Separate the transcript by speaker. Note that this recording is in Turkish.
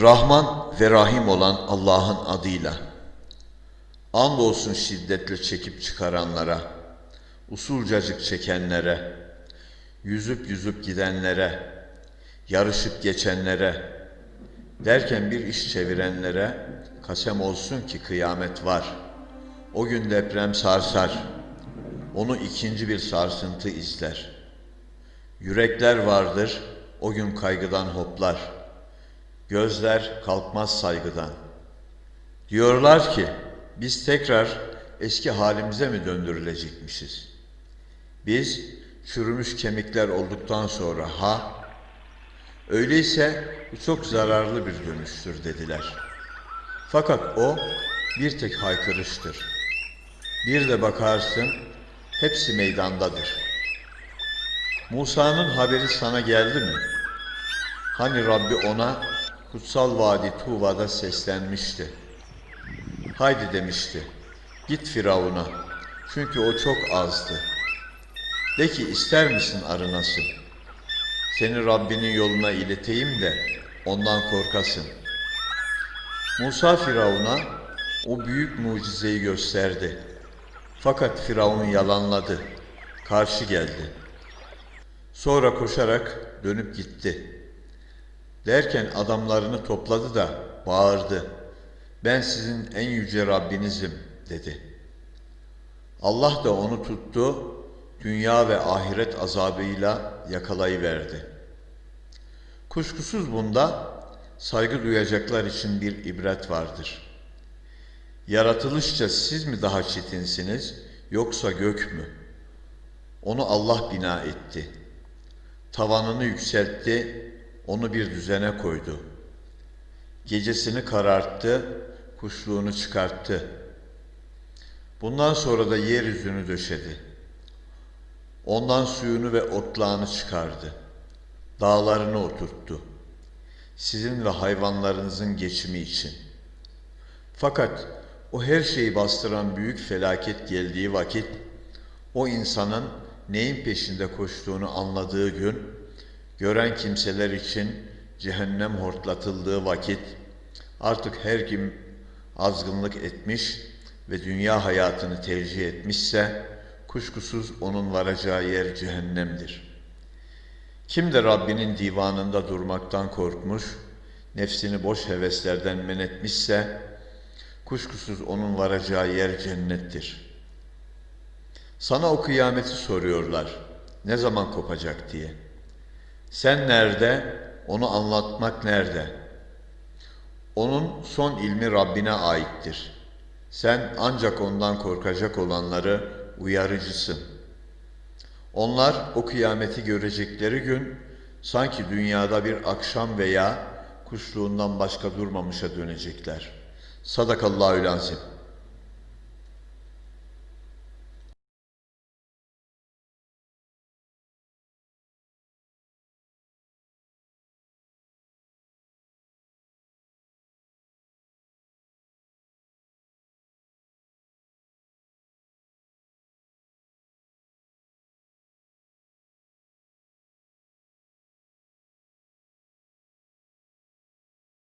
Speaker 1: Rahman ve Rahim olan Allah'ın adıyla. Andolsun şiddetle çekip çıkaranlara, usulcacık çekenlere, yüzüp yüzüp gidenlere, yarışıp geçenlere, derken bir iş çevirenlere kasem olsun ki kıyamet var. O gün deprem sarsar, onu ikinci bir sarsıntı izler. Yürekler vardır, o gün kaygıdan hoplar.'' Gözler kalkmaz saygıdan. Diyorlar ki biz tekrar eski halimize mi döndürülecekmişiz? Biz çürümüş kemikler olduktan sonra ha öyleyse bu çok zararlı bir dönüştür dediler. Fakat o bir tek haykırıştır. Bir de bakarsın hepsi meydandadır. Musa'nın haberi sana geldi mi? Hani Rabbi ona kutsal vadi Tuva'da seslenmişti. Haydi demişti, git Firavun'a, çünkü o çok azdı. De ki ister misin arınasın? Seni Rabbinin yoluna ileteyim de ondan korkasın. Musa Firavun'a o büyük mucizeyi gösterdi. Fakat Firavun yalanladı, karşı geldi. Sonra koşarak dönüp gitti.'' Derken adamlarını topladı da bağırdı. Ben sizin en yüce Rabbinizim dedi. Allah da onu tuttu, dünya ve ahiret azabıyla yakalayıverdi. Kuşkusuz bunda saygı duyacaklar için bir ibret vardır. Yaratılışça siz mi daha çetinsiniz yoksa gök mü? Onu Allah bina etti. Tavanını yükseltti, onu bir düzene koydu. Gecesini kararttı, kuşluğunu çıkarttı. Bundan sonra da yeryüzünü döşedi. Ondan suyunu ve otlağını çıkardı. Dağlarını oturttu. Sizin ve hayvanlarınızın geçimi için. Fakat o her şeyi bastıran büyük felaket geldiği vakit, o insanın neyin peşinde koştuğunu anladığı gün, Gören kimseler için cehennem hortlatıldığı vakit artık her kim azgınlık etmiş ve dünya hayatını tercih etmişse kuşkusuz onun varacağı yer cehennemdir. Kim de Rabbinin divanında durmaktan korkmuş, nefsini boş heveslerden men etmişse kuşkusuz onun varacağı yer cennettir. Sana o kıyameti soruyorlar. Ne zaman kopacak diye.'' Sen nerede? Onu anlatmak nerede? Onun son ilmi Rabbine aittir. Sen ancak ondan korkacak olanları uyarıcısın. Onlar o kıyameti görecekleri gün sanki dünyada bir akşam veya kuşluğundan başka durmamışa dönecekler. Sadakallahü lazim.